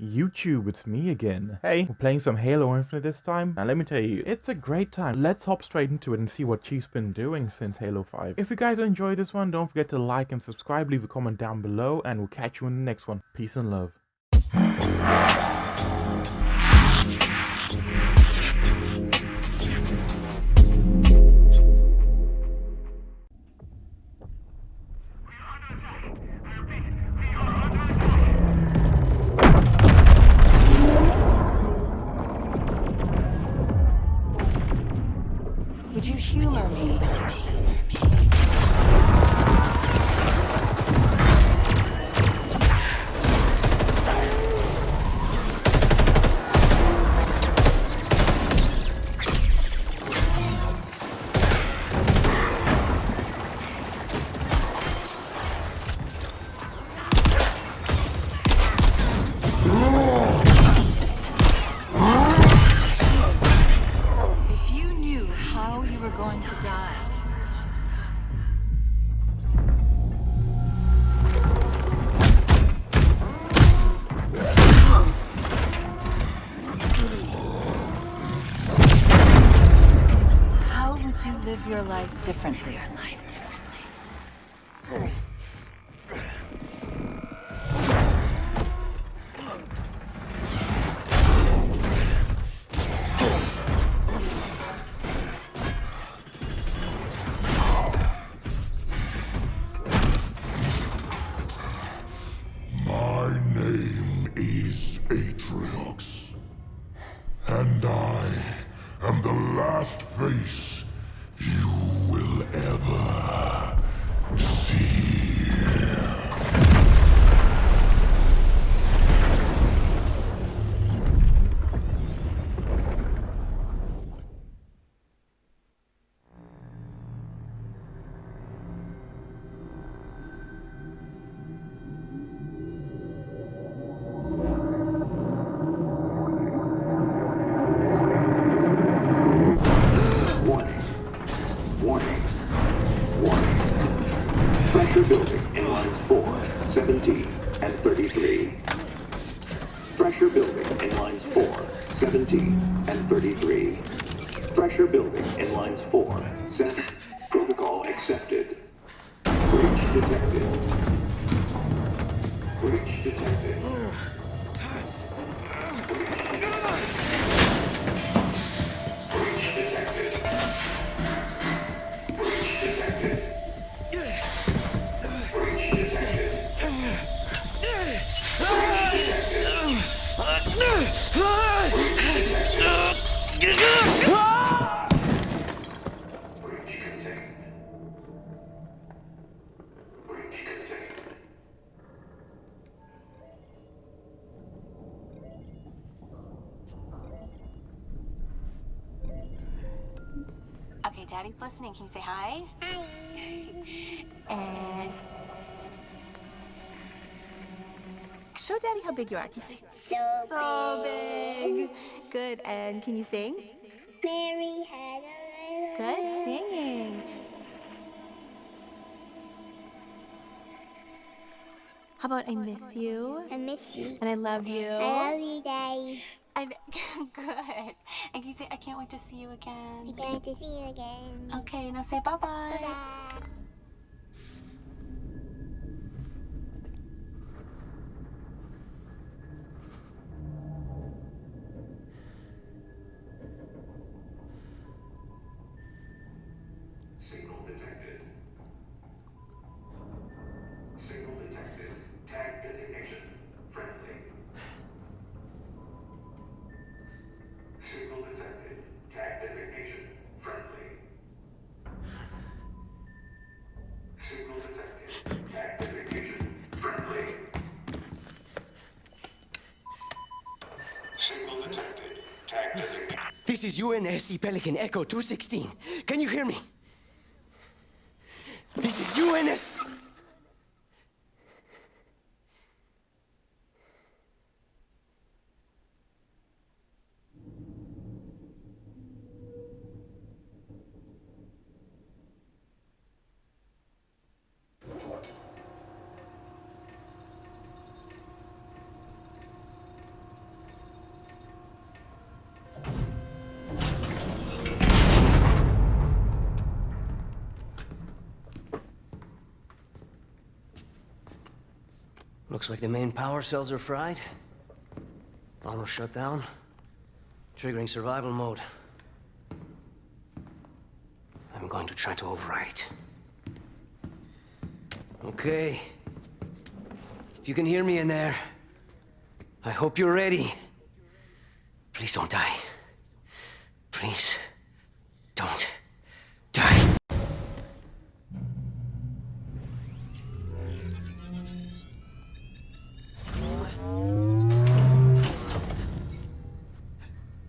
YouTube, it's me again. Hey, we're playing some Halo Infinite this time, and let me tell you, it's a great time. Let's hop straight into it and see what she's been doing since Halo 5. If you guys enjoyed this one, don't forget to like and subscribe, leave a comment down below, and we'll catch you in the next one. Peace and love. Live your life differently? Oh. Building in lines 4, 17, and 33. Pressure building in lines 4, 17, and 33. Pressure building in lines 4, 7. Big you are. Can you say So, so big? Good. And can you sing? Mary had a little Good singing. How about I miss you I miss you. and I love you? I love you, Daddy. And good. And can you say I can't wait to see you again? I can't wait to see you again. Okay, now say bye bye bye. UNSC Pelican Echo 216. Can you hear me? This is UNS. Looks like the main power cells are fried. Armor shut down. Triggering survival mode. I'm going to try to override it. Okay. If you can hear me in there, I hope you're ready. Please don't die. Please don't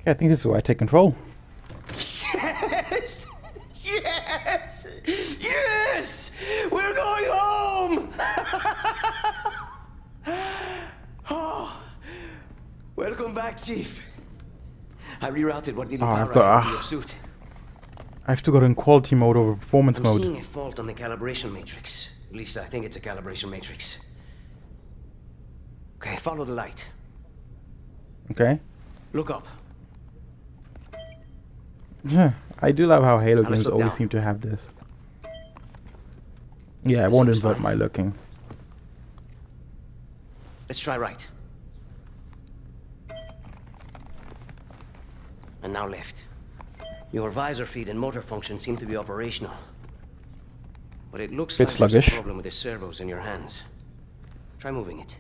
I think this is where I take control. Yes! Yes! Yes! We're going home! oh, welcome back, Chief. I rerouted what needed Oh, ah, power I've got- into your ah. suit. I've still got in quality mode over performance I'm mode. seeing a fault on the calibration matrix. At least I think it's a calibration matrix. Okay, follow the light. Okay. Look up. Yeah, I do love how Halo games always down. seem to have this. Yeah, I won't invert fine. my looking. Let's try right. And now left. Your visor feed and motor function seem to be operational. But it looks Bit like there's a problem with the servos in your hands. Try moving it.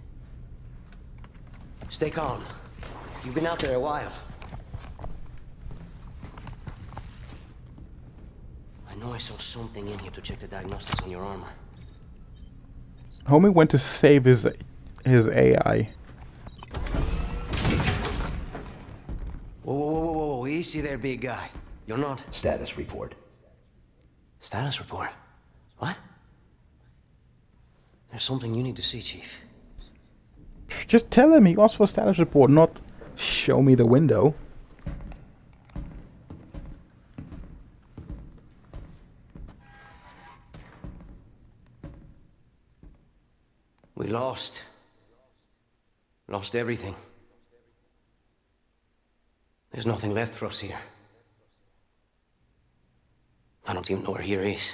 Stay calm. You've been out there a while. Know I saw something in here to check the diagnostics on your armor. Homie went to save his his AI. Whoa, whoa, whoa, whoa, whoa, easy there, big guy. You're not. Status report. Status report. What? There's something you need to see, Chief. Just tell him he asked for status report, not show me the window. We lost. Lost everything. There's nothing left for us here. I don't even know where here is.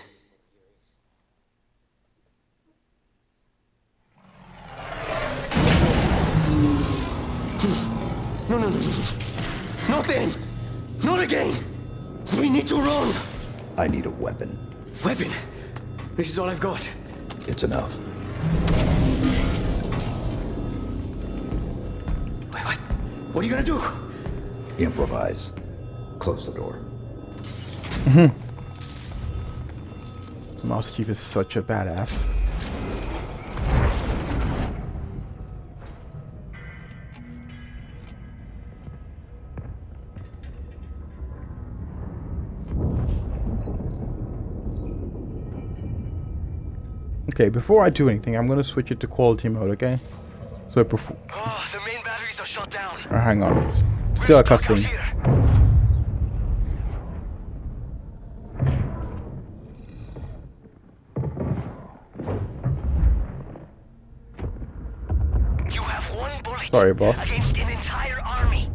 No, no, no, no. Not then! Not again! We need to run! I need a weapon. Weapon! This is all I've got. It's enough. What are you gonna do? Improvise. Close the door. Mm-hmm. Mouse Chief is such a badass. Okay, before I do anything, I'm gonna switch it to quality mode, okay? So it perf- Oh, the main batteries are shut down. or hang on. Still a cutscene. You have one bullet Sorry, boss. against an entire army.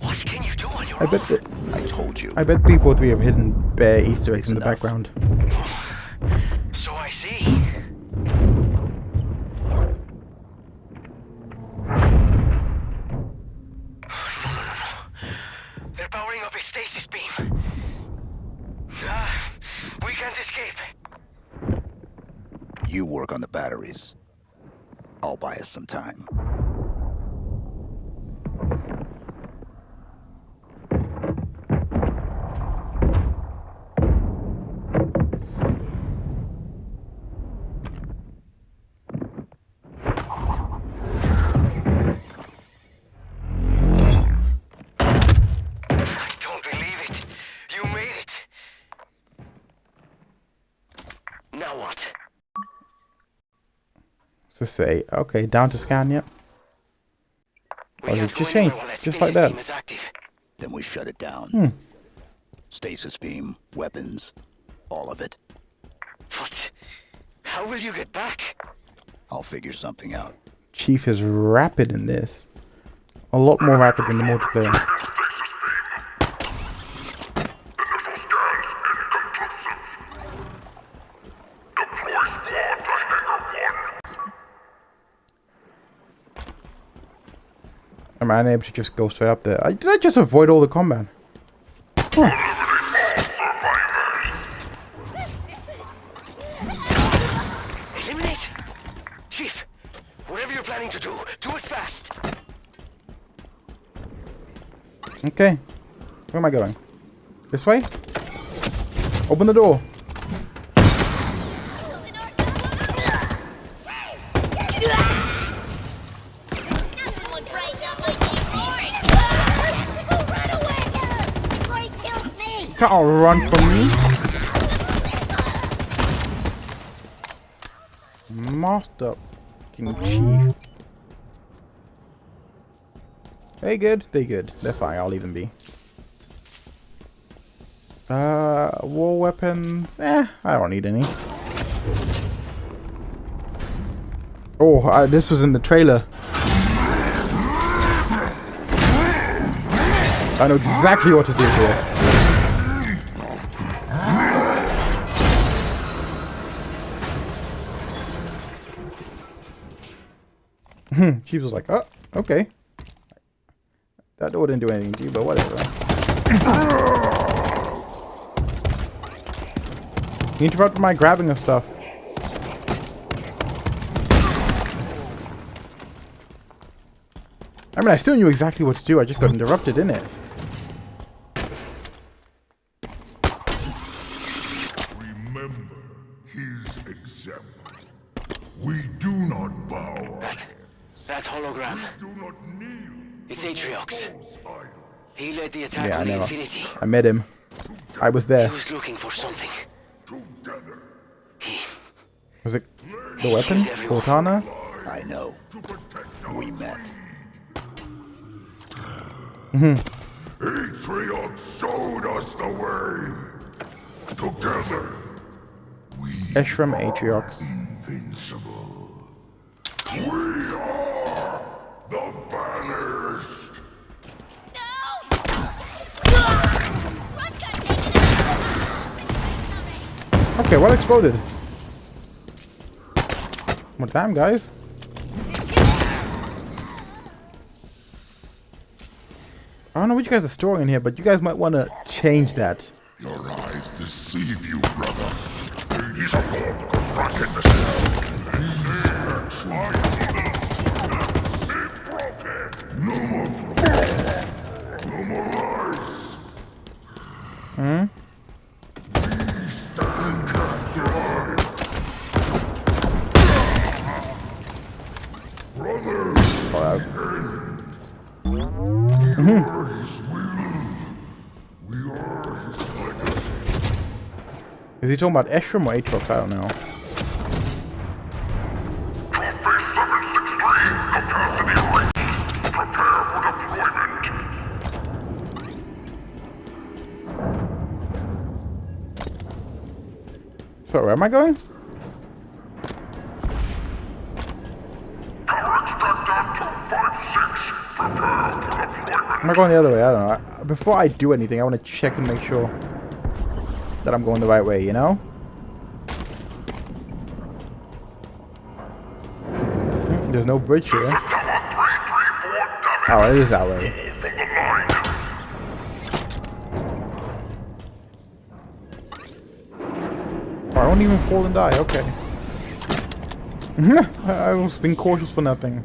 What can you do on your I own? bet that I told you. I bet people three have hidden bare Easter eggs It's in the enough. background. So I see. No, no, no, no. They're powering up a stasis beam. Ah, we can't escape. You work on the batteries. I'll buy us some time. I don't believe it. You made it. Now what? So say, okay, down to scan, yep. We can't it go just anywhere changed, while that just like that. beam is active. Then we shut it down. Hmm. Stasis beam, weapons, all of it. But how will you get back? I'll figure something out. Chief is rapid in this. A lot more rapid than the multiplayer. Am I able to just go straight up there? I, did I just avoid all the combat? Eliminate! Chief, whatever you're planning to do, do it fast. Okay. Where am I going? This way? Open the door. Can't all run from me. Master chief. They good? They good. They're fine. I'll leave them be. Uh, war weapons? Eh, I don't need any. Oh, I, this was in the trailer. I know exactly what to do here. Hmm. she was like, oh, okay. That door didn't do anything to you, but whatever. you interrupted my grabbing of stuff. I mean, I still knew exactly what to do, I just got interrupted, in it? I on the know. Infinity. I met him. I was there. He there. was looking for something. Together. Was it the weapon? Cortana? I know. To protect our We met. Mm-hmm. Atriox showed us the way. Together, we Escharum Atriox. invincible. We Okay, what exploded? Well, time, guys. I don't know what you guys are storing in here, but you guys might want to change that. Your eyes deceive you, brother. He's a form of rock in the cell. No more. No more lies. Hmm? Is he talking about Escharum or Atriox? I don't know. So, where am I going? Am I going the other way? I don't know. Before I do anything, I want to check and make sure that I'm going the right way, you know? There's no bridge here. Oh, it is that way. Oh, I won't even fall and die, okay. I was being cautious for nothing.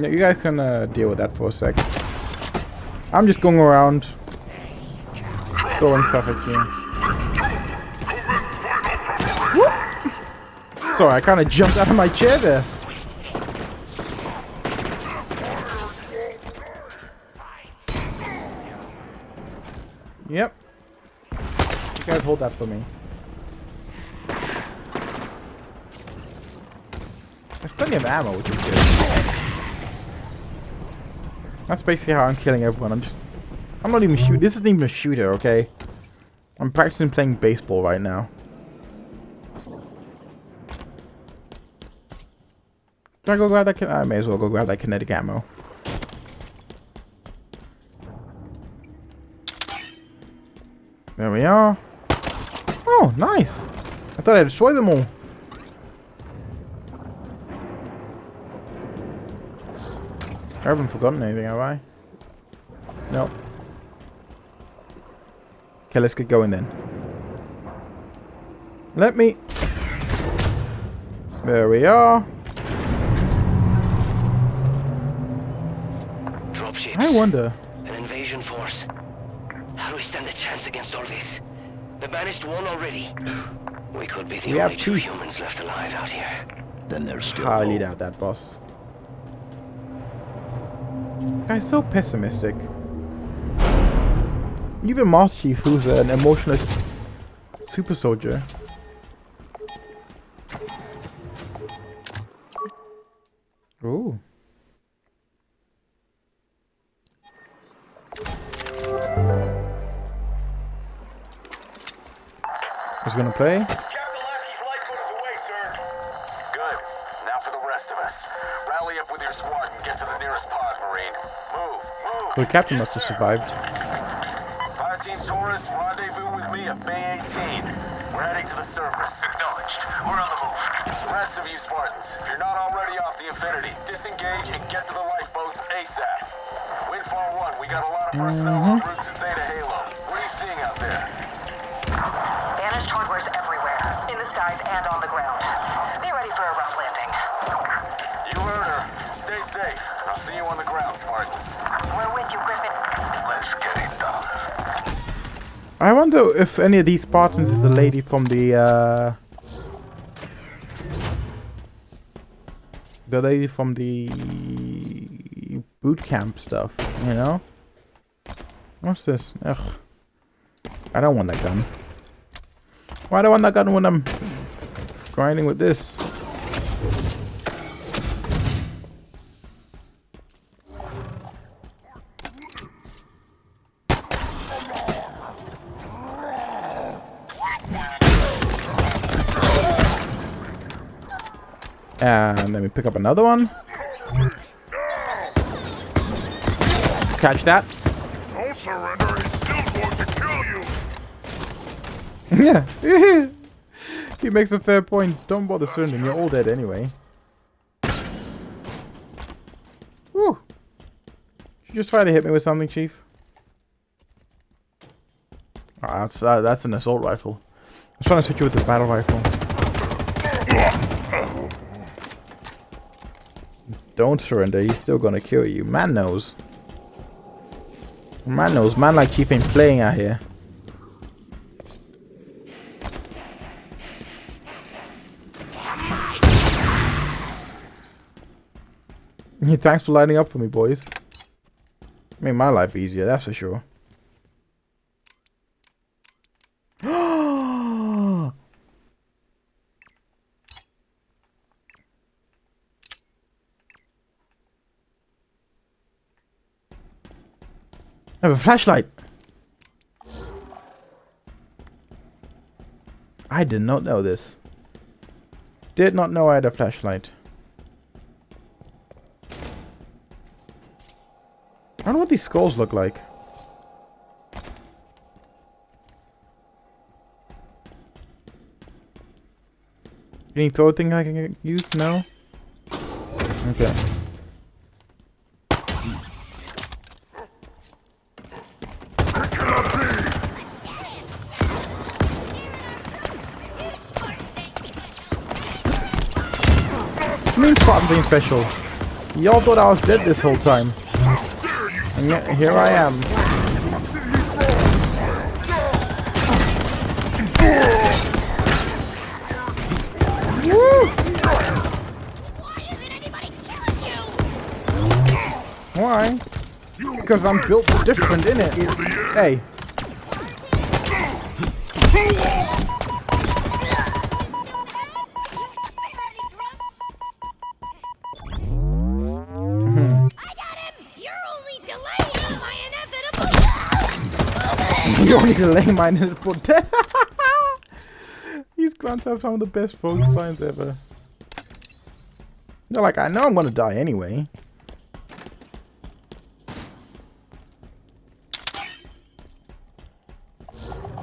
Yeah, you guys can uh, deal with that for a sec. I'm just going around throwing stuff at you. Whoop! Sorry, I kind of jumped out of my chair there. Yep. You guys hold that for me. There's plenty of ammo, which is good. That's basically how I'm killing everyone. I'm just... I'm not even shoot. This isn't even a shooter, okay? I'm practicing playing baseball right now. Should I go grab that? I may as well go grab that kinetic ammo. There we are. Oh, nice. I thought I'd destroy them all. I haven't forgotten anything, have I? No. Okay, let's get going then. Let me... There we are. Dropships. I wonder. An invasion force. How do we stand a chance against all this? The banished one already. We could be the We only two two. humans left alive out here. Then there's still I highly hope. doubt that, boss. Guy's so pessimistic. Even Master Chief, who's an emotionless super soldier. Ooh. Who's gonna play? Move. The captain must have survived. Fire Team Taurus, rendezvous with me at Bay 18. We're heading to the surface. Acknowledged. We're on the move. The rest of you Spartans, if you're not already off the Infinity, disengage and get to the lifeboats ASAP. Windfall 1, we got a lot of personnel en route mm-hmm. I wonder if any of these Spartans is the lady from the uh the lady from the boot camp stuff, you know? What's this? Ugh. I don't want that gun. Why do I want that gun when I'm grinding with this? And let me pick up another one. Catch that. Don't surrender, he's still going to kill you! yeah. he makes a fair point. Don't bother surrendering. You're all dead anyway. Woo. You just try to hit me with something, Chief. Ah, that's uh, that's an assault rifle. I was trying to hit you with the battle rifle. Don't surrender. He's still gonna kill you. Man knows. Man knows. Man like Chief ain't playing out here. Thanks for lighting up for me, boys. Made my life easier, that's for sure. I have a flashlight. I did not know this. Did not know I had a flashlight. I don't know what these skulls look like. Any throw thing I can use? No? Okay. Special. Y'all thought I was dead this whole time. And yet, here I am. Why? Because I'm built different, innit? Hey. You only delay mine is for death. These grunts have some of the best focus signs ever. They're like, I know I'm gonna die anyway.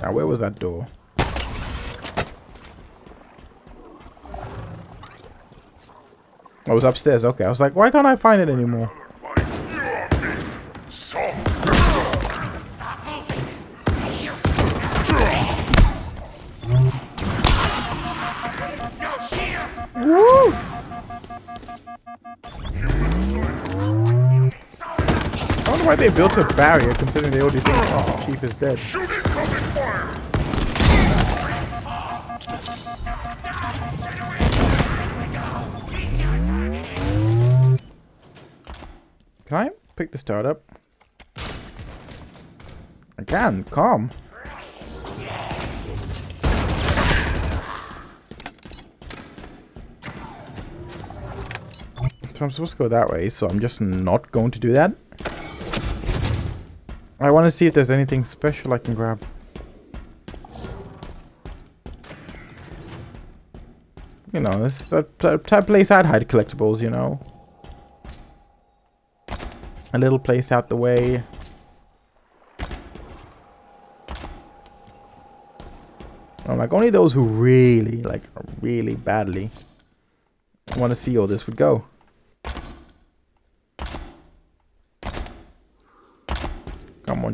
Now, where was that door? Oh, it was upstairs. Okay, I was like, why can't I find it anymore? Why they built a barrier considering they already think oh, Chief is dead. Can I pick the start up? I can, calm. So I'm supposed to go that way, so I'm just not going to do that. I want to see if there's anything special I can grab. You know, this is the type place I'd hide collectibles, you know. A little place out the way. I'm like, only those who really, like, really badly want to see all this would go.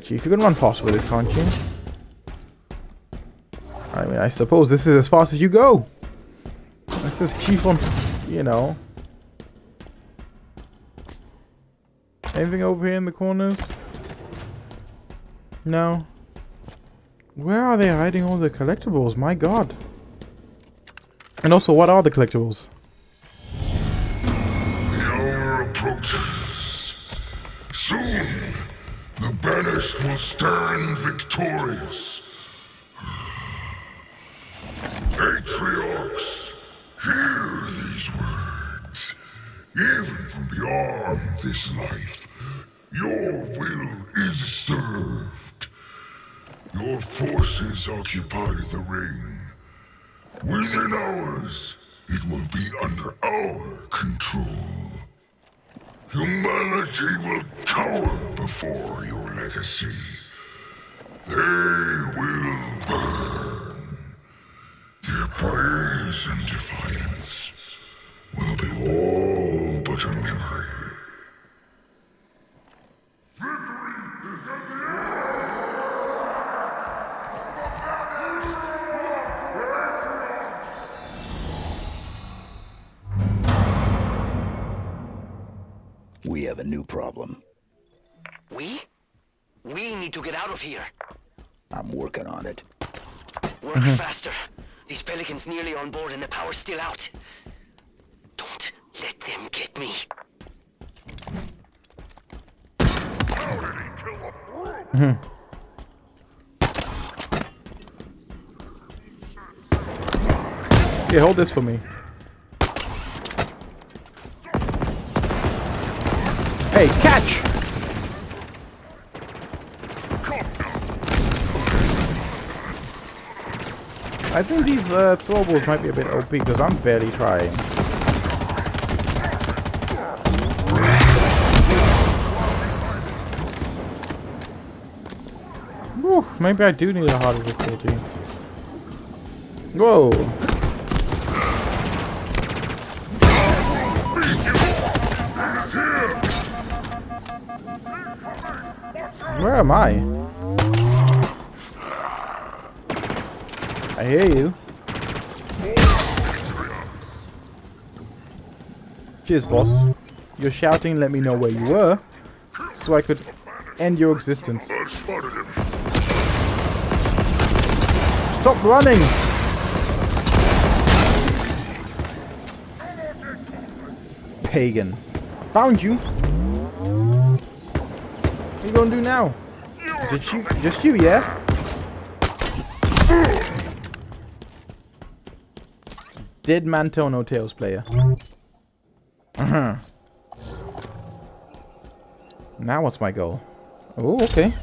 On, Chief. You can run fast with this, can't you? I mean, I suppose this is as fast as you go. This is Chief on, you know. Anything over here in the corners? No. Where are they hiding all the collectibles? My god. And also, what are the collectibles? The will stand victorious. Patriarchs, hear these words. Even from beyond this life, your will is served. Your forces occupy the ring. Within hours, it will be under our control. Humanity will cower before your legacy. They will burn. Their praise and defiance will be all but a memory. We have a new problem. We? We need to get out of here. I'm working on it. Work mm-hmm. faster. These pelicans nearly on board and the power's still out. Don't let them get me. Mm-hmm. Here, hold this for me. Hey, catch! I think these uh, throwables might be a bit OP because I'm barely trying. Whew, maybe I do need a harder difficulty. Whoa! Am I? I hear you. Cheers, boss. You're shouting, let me know where you were, so I could end your existence. Stop running! Pagan. Found you! What are you gonna do now? Just you, just you, yeah? Dead man tell no tales player. Uh-huh. Now what's my goal? Oh, okay.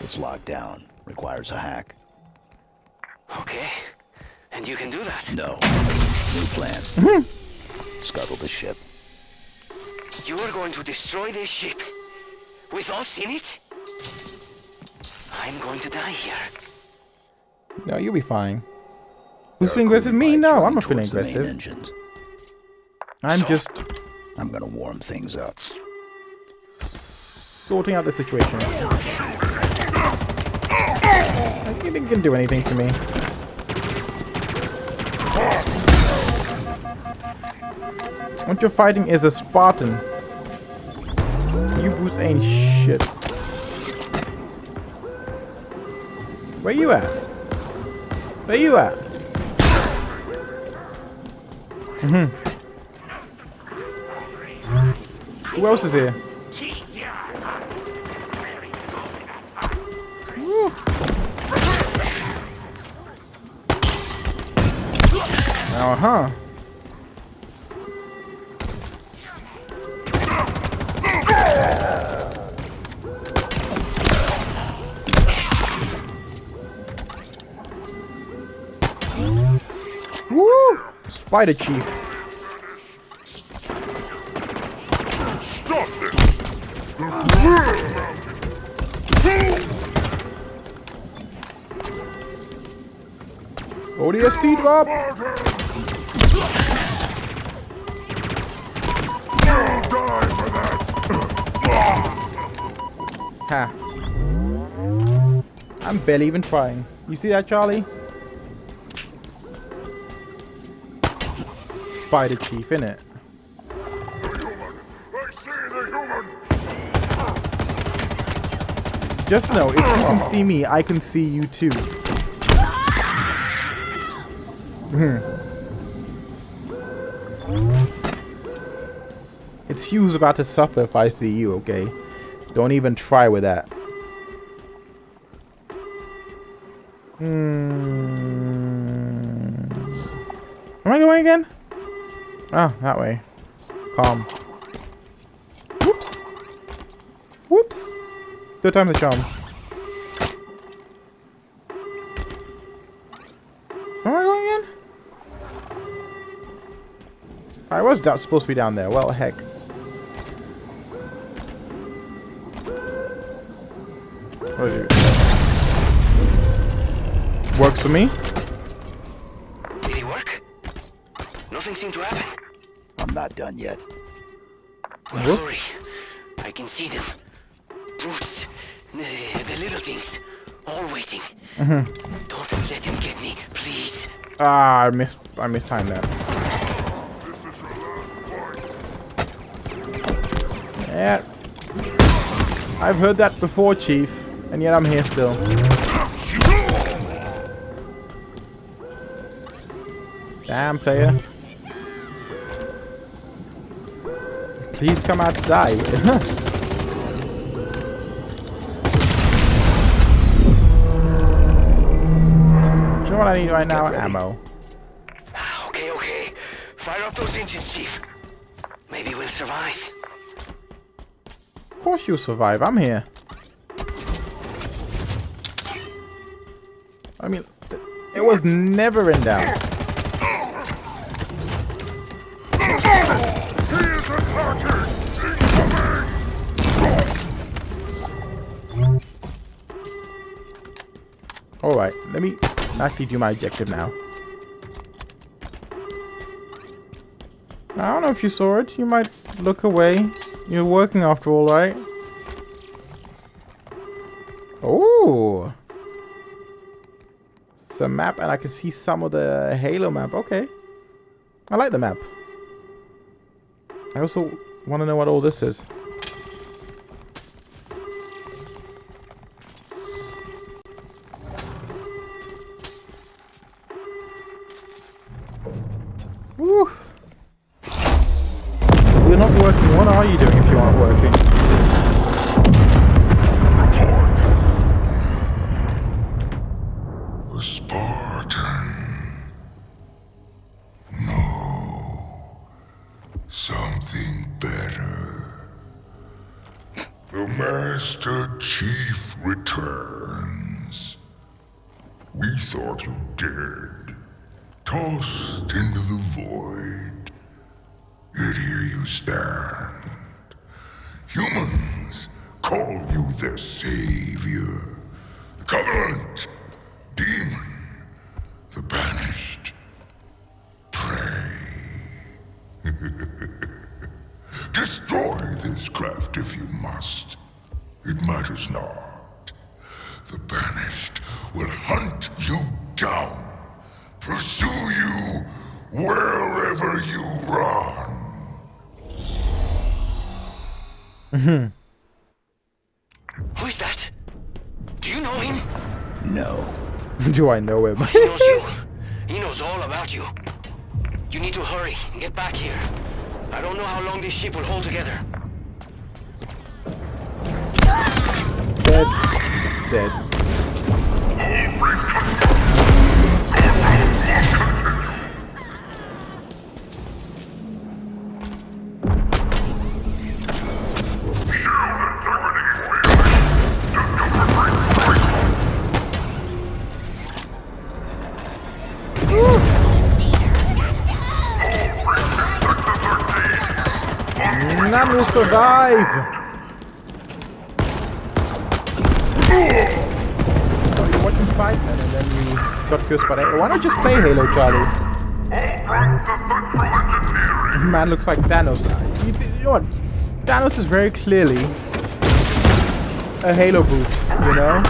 It's locked down. Requires a hack. Okay. And you can do that. No. New plan. Scuttle the ship. You are going to destroy this ship with us in it? I I'm going to die here. No, you'll be fine. Who's feeling aggressive? Me? No, I'm not feeling aggressive. Engines. I'm So, just I'm gonna warm things up. sorting out the situation. I think they can do anything to me. What you're fighting is a Spartan. You boots ain't shit. Where you at? Where you at? Mm hmm Who else is here? Uh huh. Spider Chief. Stop! ODST drop! Ha. I'm barely even trying. You see that, Charlie? Spider Chief, innit? Just know, if you can see me, I can see you too. It's you who's about to suffer if I see you, okay? Don't even try with that. Hmm. Am I going again? Oh, that way. Calm. Whoops. Whoops. Third time's a charm. Am I going again? I was supposed to be down there. Well, heck. It? Works for me. Did he work? Nothing seemed to happen. I'm not done yet. Well, hurry. I can see them. Brutes. The, the little things. All waiting. Mm-hmm. Don't let them get me, please. Ah, I missed. I mistimed that. This is your last fight! Yeah. I've heard that before, Chief, and yet I'm here still. Damn, player. Please come out to die. Do you know what I need right now? Ammo. Ah, okay, okay. Fire up those engines, Chief. Maybe we'll survive. Of course you'll survive. I'm here. I mean, it was never in doubt. Actually do my objective now. I don't know if you saw it. You might look away. You're working after all, right? Oh! It's a map and I can see some of the Halo map. Okay. I like the map. I also want to know what all this is. Witchcraft if you must. It matters not. The Banished will hunt you down, pursue you wherever you run. Mm-hmm. Who is that? Do you know him? No. Do I know him? He knows you. He knows all about you. You need to hurry and get back here. I don't know how long these sheep will hold together. Dead. Dead. Survive! So you're watching Spider-Man and then we got cursed by that. Why not just play Halo, Charlie? Man looks like Thanos. You, you know what? Thanos is very clearly a Halo Brute, you know?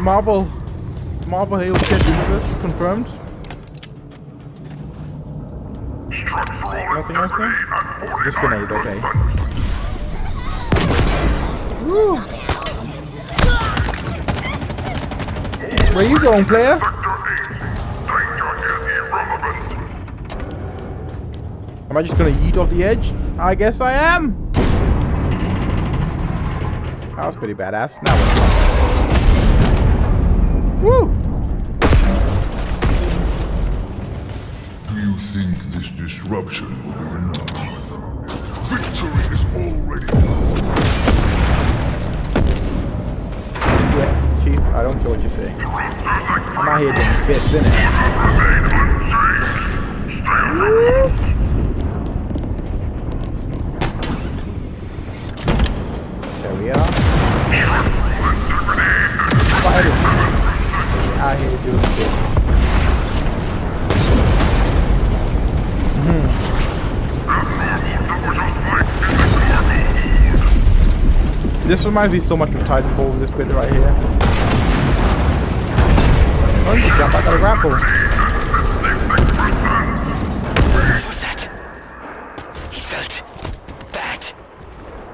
Marvel, Marvel Halo Shared Universe, confirmed. Nothing else there? Just grenade, okay. Woo! Where you going, player? Am I just gonna yeet off the edge? I guess I am! That was pretty badass. Now? Woo! Do you think this disruption will be enough? Say. I'm out here doing bits, innit? There we are. Spider. Out here doing bits. Hmm. This reminds me so much of Titanfall, this bit right here. Oh, you jump, I got a grapple. What was that? He felt bad.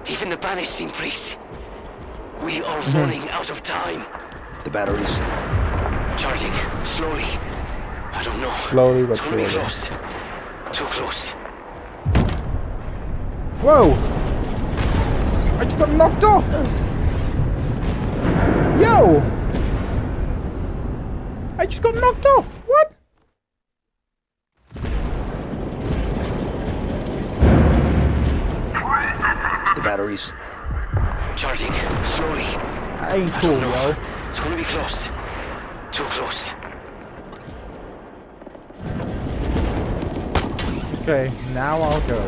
Even the banished seem freaked. We are hmm. running out of time. The batteries. Charging slowly. I don't know. Slowly but it's gonna be close. Too close. Whoa! I just got knocked off! Yo! I just got knocked off! What? The batteries. Charging slowly. I ain't I cool, don't yo. It's gonna be close. Too close. Okay, now I'll go.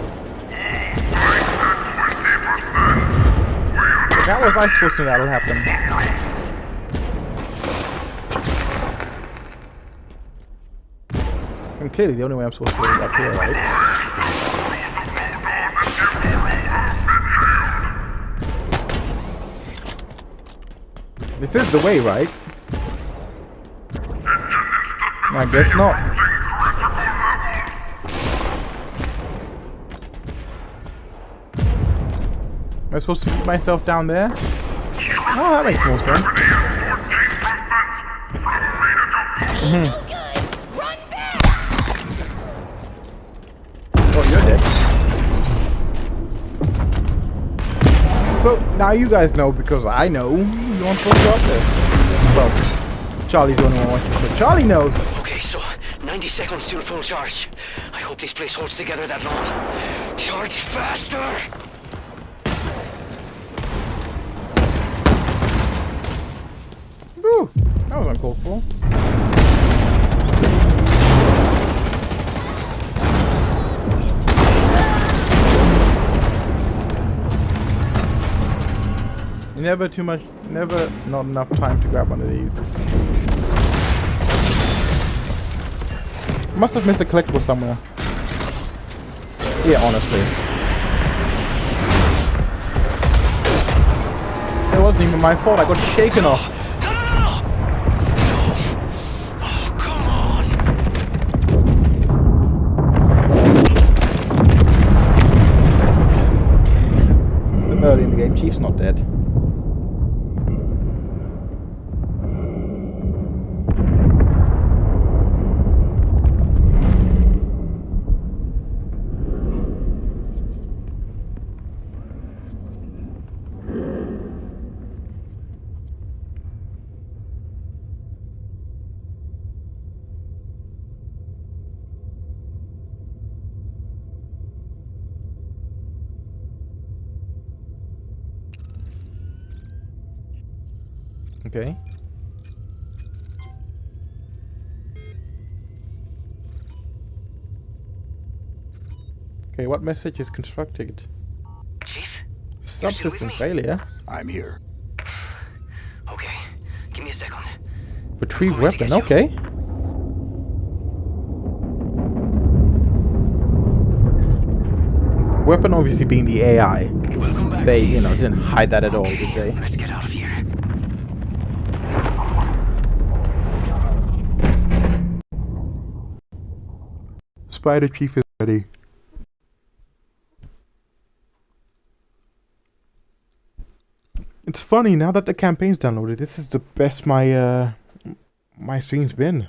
If that was I supposed to know that'll happen. And clearly the only way I'm supposed to go is up here, right? This is the way, right? I guess not. Am I supposed to put myself down there? Oh, that makes more sense. now you guys know because I know you aren't supposed to up there. Well, Charlie's the only one watching, but Charlie knows. Okay, so 90 seconds till full charge. I hope this place holds together that long. Charge faster! Whew, that was uncalled for. never too much, never not enough time to grab one of these. Must have missed a collectible somewhere. Yeah, honestly. It wasn't even my fault, I got shaken off. early in the game. Chief's not dead. Okay. Okay, what message is constructed? Chief? Subsystem failure. I'm here. Okay, give me a second. Retrieve weapon, okay. Weapon obviously being the AI. Back, They, you know, didn't hide that at all, did they? Let's get out of here. Spider Chief is ready. It's funny now that the campaign's downloaded. This is the best my uh my stream's been.